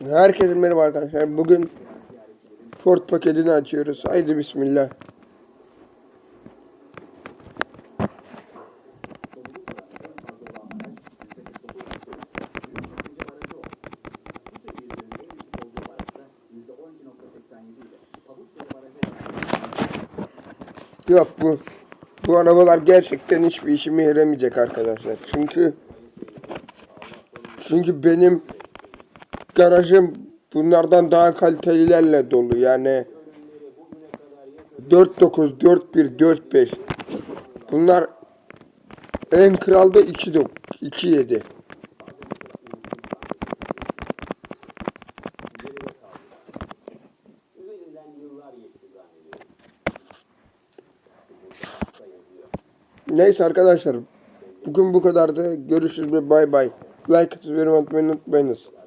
Herkese merhaba arkadaşlar. Bugün Ford paketini açıyoruz. Haydi bismillah. Yok bu bu arabalar gerçekten hiçbir işime yaramayacak arkadaşlar. Çünkü çünkü benim garajım bunlardan daha kalitelilerle dolu. Yani 49, 41, 45. Bunlar en kralda 2 dok 2 7. Neyse arkadaşlar. Bugün bu kadardı. Görüşürüz ve bay bay. Like atmayı unutmayın unutmayınız.